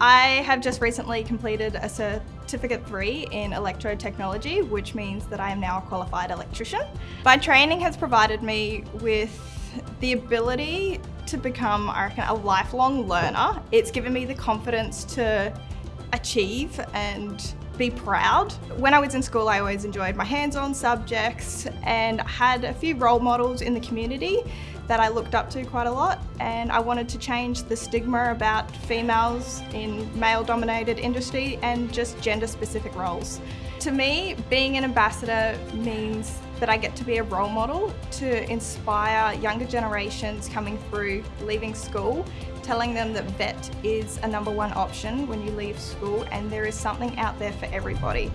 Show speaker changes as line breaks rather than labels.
I have just recently completed a Certificate 3 in Electrotechnology, which means that I am now a qualified electrician. My training has provided me with the ability to become, I reckon, a lifelong learner. It's given me the confidence to achieve and be proud. When I was in school, I always enjoyed my hands-on subjects and had a few role models in the community that I looked up to quite a lot and I wanted to change the stigma about females in male-dominated industry and just gender-specific roles. To me, being an ambassador means that I get to be a role model to inspire younger generations coming through leaving school, telling them that VET is a number one option when you leave school and there is something out there for everybody.